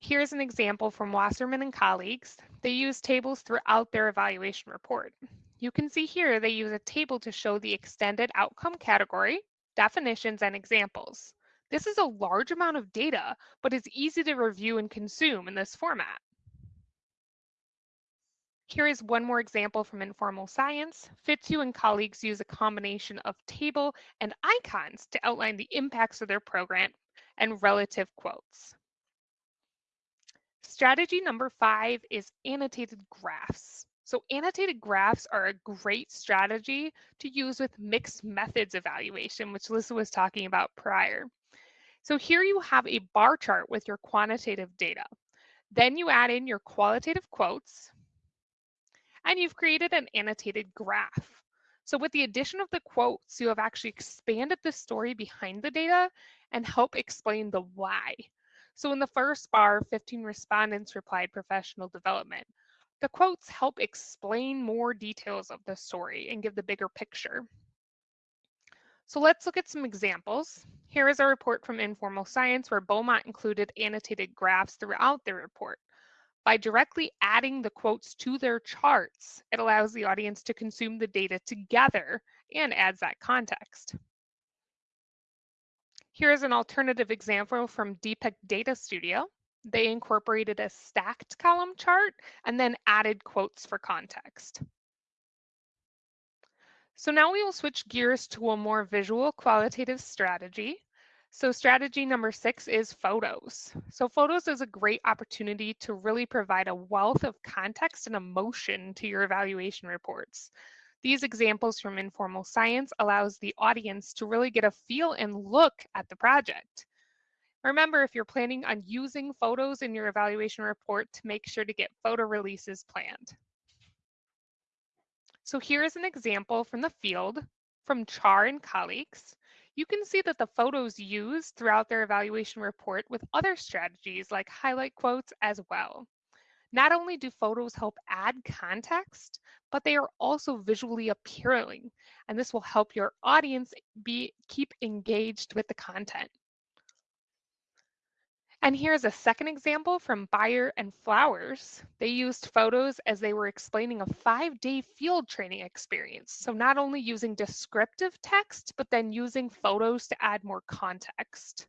Here's an example from Wasserman and colleagues. They use tables throughout their evaluation report. You can see here they use a table to show the extended outcome category, definitions, and examples. This is a large amount of data, but it's easy to review and consume in this format. Here is one more example from Informal Science. Fitzhugh and colleagues use a combination of table and icons to outline the impacts of their program and relative quotes. Strategy number five is annotated graphs. So annotated graphs are a great strategy to use with mixed methods evaluation, which Lisa was talking about prior. So here you have a bar chart with your quantitative data. Then you add in your qualitative quotes, and you've created an annotated graph. So with the addition of the quotes, you have actually expanded the story behind the data and help explain the why. So in the first bar, 15 respondents replied professional development. The quotes help explain more details of the story and give the bigger picture. So let's look at some examples. Here is a report from Informal Science where Beaumont included annotated graphs throughout the report. By directly adding the quotes to their charts, it allows the audience to consume the data together and adds that context. Here's an alternative example from Depict Data Studio. They incorporated a stacked column chart and then added quotes for context. So now we will switch gears to a more visual qualitative strategy. So strategy number six is photos. So photos is a great opportunity to really provide a wealth of context and emotion to your evaluation reports. These examples from informal science allows the audience to really get a feel and look at the project. Remember, if you're planning on using photos in your evaluation report to make sure to get photo releases planned. So here is an example from the field from Char and colleagues you can see that the photos used throughout their evaluation report with other strategies like highlight quotes as well. Not only do photos help add context, but they are also visually appealing, and this will help your audience be keep engaged with the content. And here's a second example from Bayer and Flowers. They used photos as they were explaining a five-day field training experience. So not only using descriptive text, but then using photos to add more context.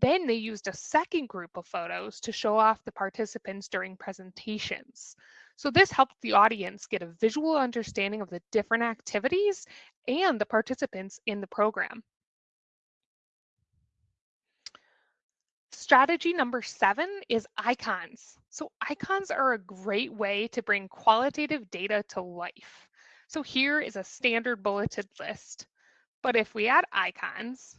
Then they used a second group of photos to show off the participants during presentations. So this helped the audience get a visual understanding of the different activities and the participants in the program. Strategy number seven is icons. So icons are a great way to bring qualitative data to life. So here is a standard bulleted list. But if we add icons,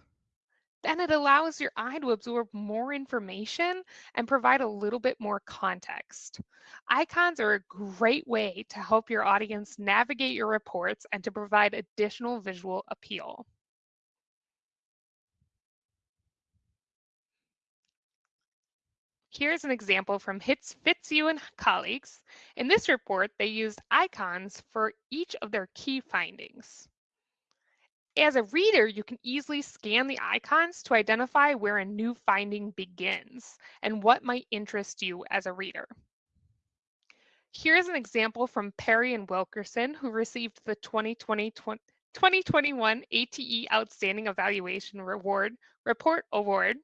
then it allows your eye to absorb more information and provide a little bit more context. Icons are a great way to help your audience navigate your reports and to provide additional visual appeal. Here's an example from Hitz, Fitzhugh and colleagues. In this report, they used icons for each of their key findings. As a reader, you can easily scan the icons to identify where a new finding begins and what might interest you as a reader. Here's an example from Perry and Wilkerson, who received the 2020 2021 ATE Outstanding Evaluation Reward Report Award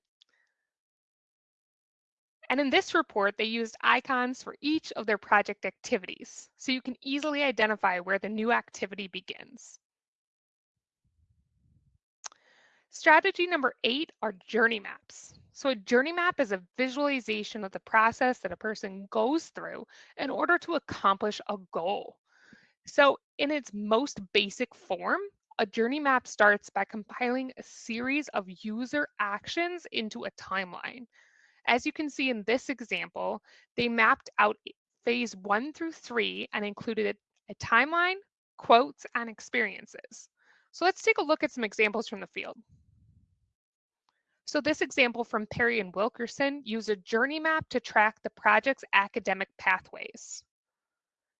and in this report, they used icons for each of their project activities, so you can easily identify where the new activity begins. Strategy number eight are journey maps. So a journey map is a visualization of the process that a person goes through in order to accomplish a goal. So in its most basic form, a journey map starts by compiling a series of user actions into a timeline. As you can see in this example, they mapped out phase one through three and included a timeline, quotes, and experiences. So let's take a look at some examples from the field. So this example from Perry and Wilkerson used a journey map to track the project's academic pathways.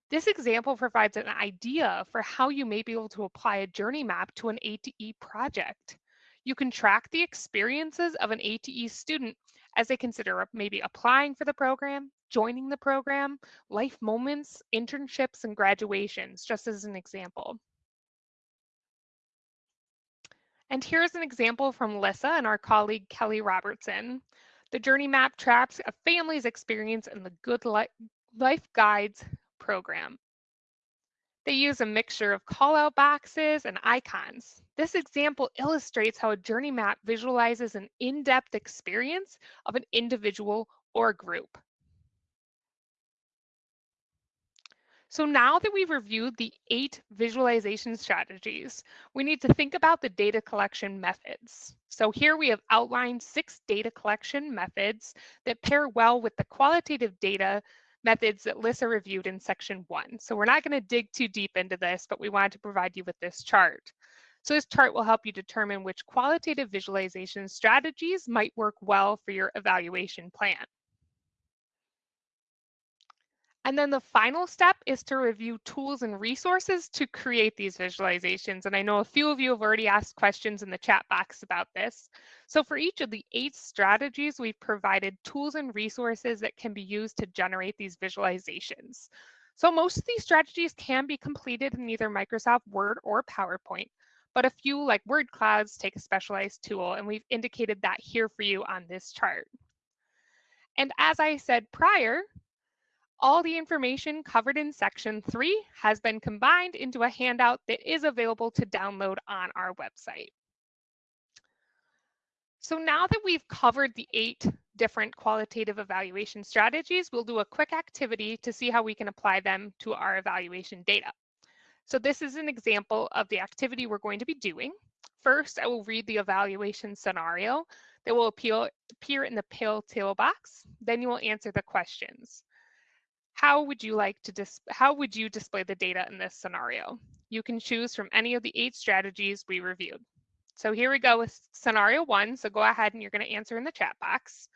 This example provides an idea for how you may be able to apply a journey map to an ATE project. You can track the experiences of an ATE student as they consider maybe applying for the program, joining the program, life moments, internships, and graduations, just as an example. And here's an example from Lyssa and our colleague Kelly Robertson. The journey map tracks a family's experience in the Good Life Guides program. They use a mixture of call-out boxes and icons. This example illustrates how a journey map visualizes an in-depth experience of an individual or group. So now that we've reviewed the eight visualization strategies, we need to think about the data collection methods. So here we have outlined six data collection methods that pair well with the qualitative data methods that Lyssa reviewed in section one. So we're not going to dig too deep into this, but we wanted to provide you with this chart. So this chart will help you determine which qualitative visualization strategies might work well for your evaluation plan. And then the final step is to review tools and resources to create these visualizations. And I know a few of you have already asked questions in the chat box about this. So for each of the eight strategies, we've provided tools and resources that can be used to generate these visualizations. So most of these strategies can be completed in either Microsoft Word or PowerPoint, but a few like word clouds take a specialized tool and we've indicated that here for you on this chart. And as I said prior, all the information covered in section three has been combined into a handout that is available to download on our website. So now that we've covered the eight different qualitative evaluation strategies, we'll do a quick activity to see how we can apply them to our evaluation data. So this is an example of the activity we're going to be doing. First, I will read the evaluation scenario that will appear in the pill table box. Then you will answer the questions how would you like to dis how would you display the data in this scenario? You can choose from any of the eight strategies we reviewed. So here we go with scenario one. So go ahead and you're going to answer in the chat box.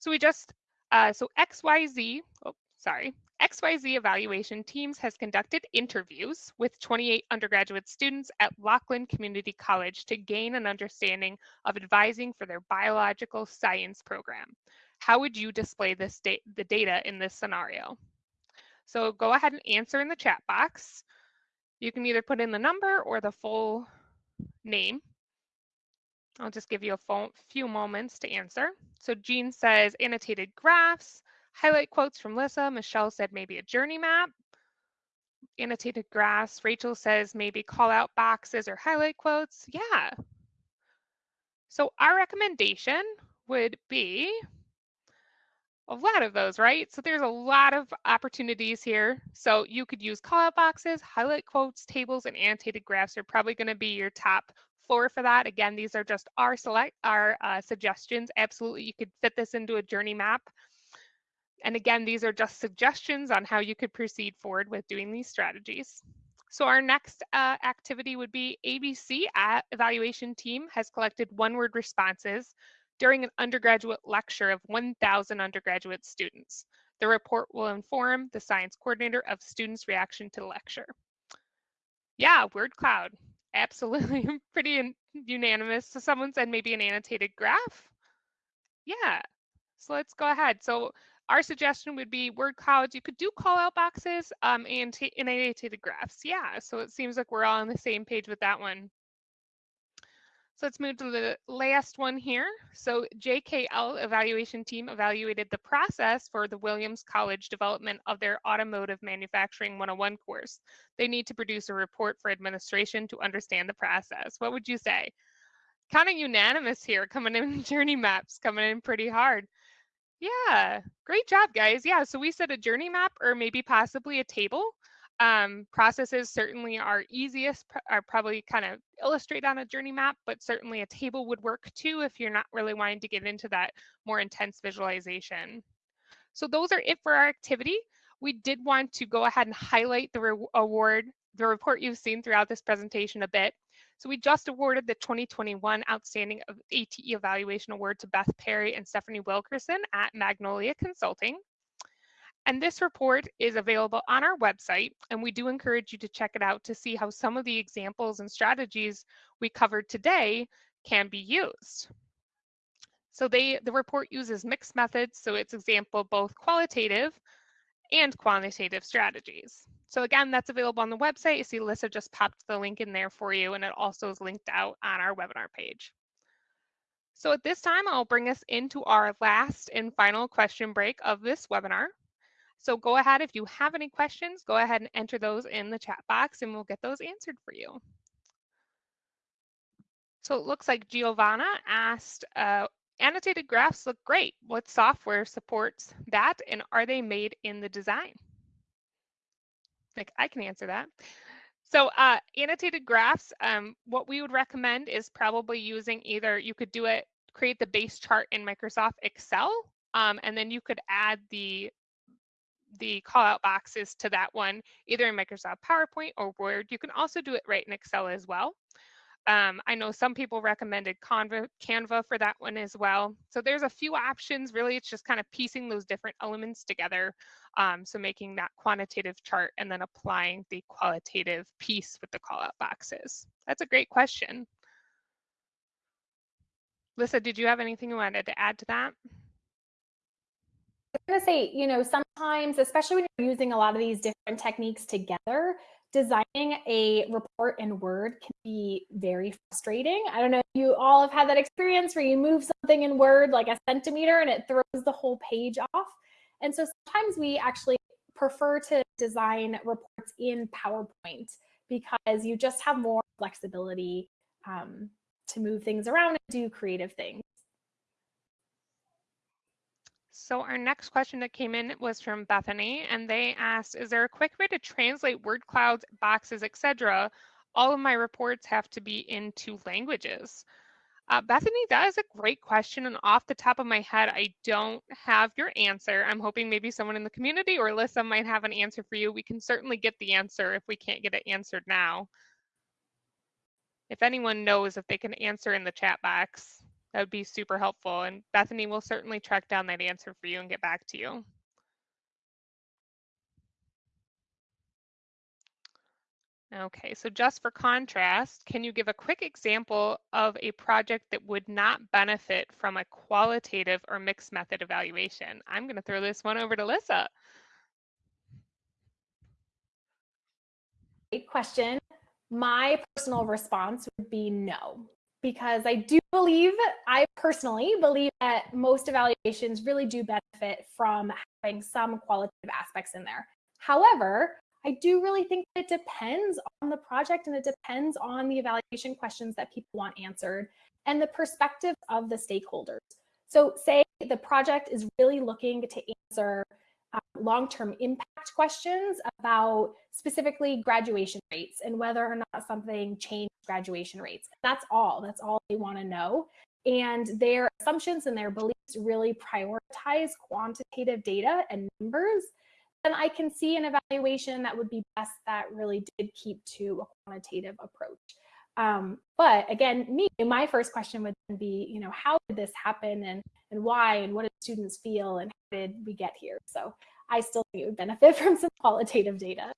So we just, uh, so XYZ, oh, sorry, XYZ evaluation teams has conducted interviews with 28 undergraduate students at Lachlan Community College to gain an understanding of advising for their biological science program. How would you display this da the data in this scenario? So go ahead and answer in the chat box. You can either put in the number or the full name. I'll just give you a few moments to answer. So Jean says annotated graphs, highlight quotes from Lyssa. Michelle said maybe a journey map. Annotated graphs. Rachel says maybe call out boxes or highlight quotes. Yeah. So our recommendation would be a lot of those, right? So there's a lot of opportunities here. So you could use call out boxes, highlight quotes, tables, and annotated graphs are probably going to be your top four for that. Again, these are just our select our uh, suggestions. Absolutely, you could fit this into a journey map. And again, these are just suggestions on how you could proceed forward with doing these strategies. So our next uh, activity would be ABC evaluation team has collected one word responses during an undergraduate lecture of 1,000 undergraduate students. The report will inform the science coordinator of students' reaction to the lecture. Yeah, word cloud, absolutely pretty unanimous. So someone said maybe an annotated graph. Yeah, so let's go ahead. So our suggestion would be word clouds. You could do call out boxes um, and, and annotated graphs. Yeah, so it seems like we're all on the same page with that one. So let's move to the last one here. So JKL evaluation team evaluated the process for the Williams College development of their Automotive Manufacturing 101 course. They need to produce a report for administration to understand the process. What would you say? Kind of unanimous here, coming in journey maps, coming in pretty hard. Yeah, great job, guys. Yeah, so we said a journey map or maybe possibly a table. Um, processes certainly are easiest, are probably kind of illustrate on a journey map, but certainly a table would work too if you're not really wanting to get into that more intense visualization. So those are it for our activity. We did want to go ahead and highlight the award, the report you've seen throughout this presentation a bit. So we just awarded the 2021 Outstanding ATE Evaluation Award to Beth Perry and Stephanie Wilkerson at Magnolia Consulting. And this report is available on our website, and we do encourage you to check it out to see how some of the examples and strategies we covered today can be used. So they, the report uses mixed methods, so it's example both qualitative and quantitative strategies. So again, that's available on the website. You see Lyssa just popped the link in there for you, and it also is linked out on our webinar page. So at this time, I'll bring us into our last and final question break of this webinar. So go ahead, if you have any questions, go ahead and enter those in the chat box and we'll get those answered for you. So it looks like Giovanna asked, uh, annotated graphs look great. What software supports that and are they made in the design? Like I can answer that. So uh, annotated graphs, um, what we would recommend is probably using either, you could do it, create the base chart in Microsoft Excel, um, and then you could add the the call out boxes to that one, either in Microsoft PowerPoint or Word. You can also do it right in Excel as well. Um, I know some people recommended Canva, Canva for that one as well. So there's a few options. Really, it's just kind of piecing those different elements together. Um, so making that quantitative chart and then applying the qualitative piece with the call out boxes. That's a great question. Lisa, did you have anything you wanted to add to that? I'm going to say, you know, sometimes, especially when you're using a lot of these different techniques together, designing a report in Word can be very frustrating. I don't know if you all have had that experience where you move something in Word like a centimeter and it throws the whole page off. And so sometimes we actually prefer to design reports in PowerPoint because you just have more flexibility um, to move things around and do creative things. So our next question that came in was from Bethany, and they asked, is there a quick way to translate word clouds, boxes, etc.? All of my reports have to be in two languages. Uh, Bethany, that is a great question. And off the top of my head, I don't have your answer. I'm hoping maybe someone in the community or Alyssa might have an answer for you. We can certainly get the answer if we can't get it answered now if anyone knows if they can answer in the chat box, that would be super helpful. And Bethany will certainly track down that answer for you and get back to you. Okay, so just for contrast, can you give a quick example of a project that would not benefit from a qualitative or mixed method evaluation? I'm going to throw this one over to Lyssa. Great question. My personal response would be no, because I do believe, I personally believe that most evaluations really do benefit from having some qualitative aspects in there. However, I do really think it depends on the project and it depends on the evaluation questions that people want answered and the perspective of the stakeholders. So say the project is really looking to answer long-term impact questions about specifically graduation rates and whether or not something changed graduation rates. That's all. That's all they want to know. And their assumptions and their beliefs really prioritize quantitative data and numbers. And I can see an evaluation that would be best that really did keep to a quantitative approach. Um, but again, me, my first question would be, you know, how did this happen and, and why and what did students feel and how did we get here? So I still think it would benefit from some qualitative data.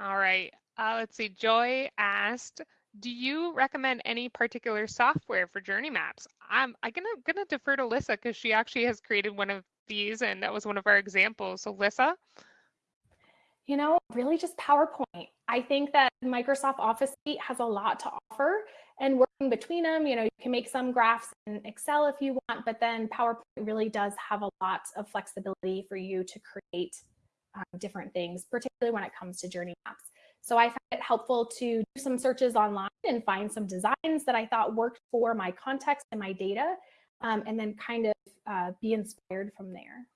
All right, uh, let's see. Joy asked, do you recommend any particular software for journey maps? I'm, I'm gonna, gonna defer to Lyssa because she actually has created one of these and that was one of our examples. So Lyssa? you know, really just PowerPoint. I think that Microsoft Office Suite has a lot to offer and working between them, you know, you can make some graphs in Excel if you want, but then PowerPoint really does have a lot of flexibility for you to create um, different things, particularly when it comes to journey maps. So I found it helpful to do some searches online and find some designs that I thought worked for my context and my data, um, and then kind of uh, be inspired from there.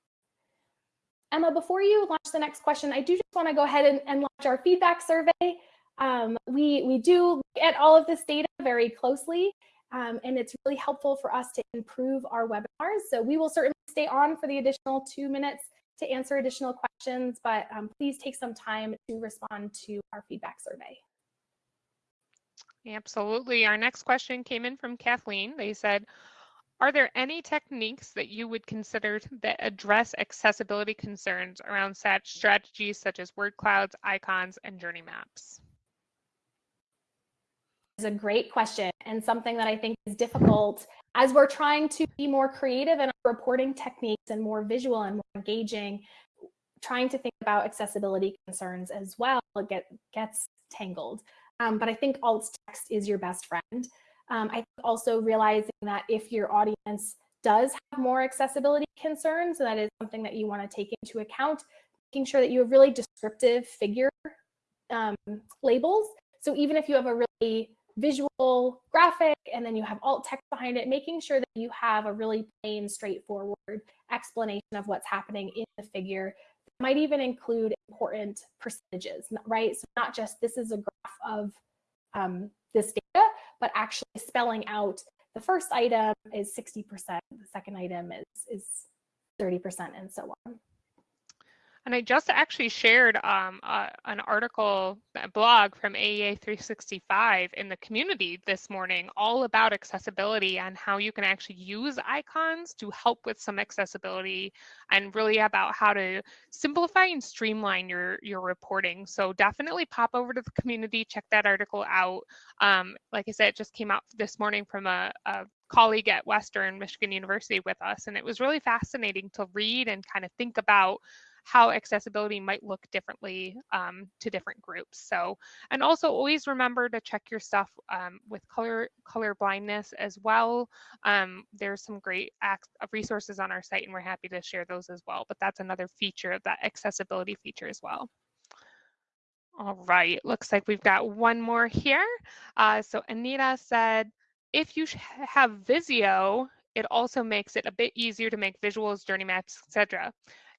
Emma, before you launch the next question, I do just want to go ahead and, and launch our feedback survey. Um, we, we do look at all of this data very closely, um, and it's really helpful for us to improve our webinars. So we will certainly stay on for the additional two minutes to answer additional questions, but um, please take some time to respond to our feedback survey. Absolutely. Our next question came in from Kathleen. They said, are there any techniques that you would consider that address accessibility concerns around such strategies such as word clouds, icons, and journey maps? It's a great question and something that I think is difficult as we're trying to be more creative in our reporting techniques and more visual and more engaging, trying to think about accessibility concerns as well get, gets tangled. Um, but I think alt text is your best friend. Um, I think also realizing that if your audience does have more accessibility concerns, that is something that you want to take into account, making sure that you have really descriptive figure um, labels. So even if you have a really visual graphic and then you have alt text behind it, making sure that you have a really plain, straightforward explanation of what's happening in the figure. might even include important percentages, right? So not just this is a graph of um, this data, but actually spelling out the first item is 60%, the second item is, is 30%, and so on. And I just actually shared um, uh, an article, a blog from AEA 365 in the community this morning, all about accessibility and how you can actually use icons to help with some accessibility and really about how to simplify and streamline your, your reporting. So definitely pop over to the community, check that article out. Um, like I said, it just came out this morning from a, a colleague at Western Michigan University with us, and it was really fascinating to read and kind of think about how accessibility might look differently um, to different groups. So, and also always remember to check your stuff um, with color color blindness as well. Um, there's some great resources on our site, and we're happy to share those as well. But that's another feature of that accessibility feature as well. All right, looks like we've got one more here. Uh, so Anita said, if you have Visio, it also makes it a bit easier to make visuals, journey maps, etc.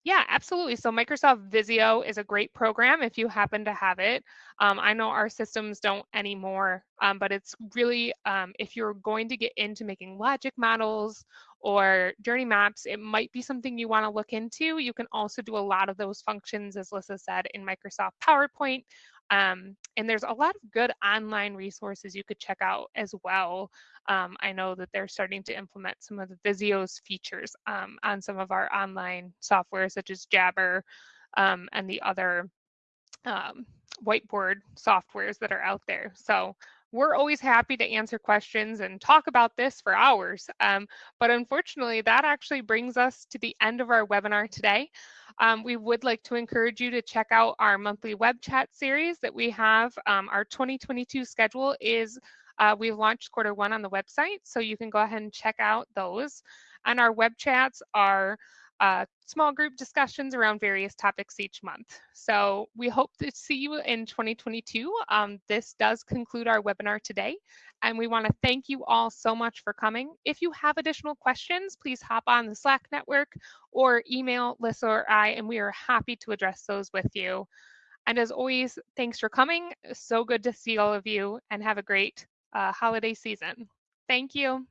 Yeah, absolutely. So Microsoft Visio is a great program if you happen to have it. Um, I know our systems don't anymore, um, but it's really, um, if you're going to get into making logic models or journey maps, it might be something you want to look into. You can also do a lot of those functions, as Lyssa said, in Microsoft PowerPoint. Um, and there's a lot of good online resources you could check out as well. Um, I know that they're starting to implement some of the Visio's features um, on some of our online software, such as Jamboard um, and the other um, whiteboard softwares that are out there. So we're always happy to answer questions and talk about this for hours. Um, but unfortunately, that actually brings us to the end of our webinar today. Um, we would like to encourage you to check out our monthly web chat series that we have. Um, our 2022 schedule is, uh, we've launched quarter one on the website, so you can go ahead and check out those. And our web chats are uh, small group discussions around various topics each month. So we hope to see you in 2022. Um, this does conclude our webinar today, and we want to thank you all so much for coming. If you have additional questions, please hop on the Slack network or email Lyssa or I, and we are happy to address those with you. And as always, thanks for coming. So good to see all of you, and have a great uh, holiday season. Thank you.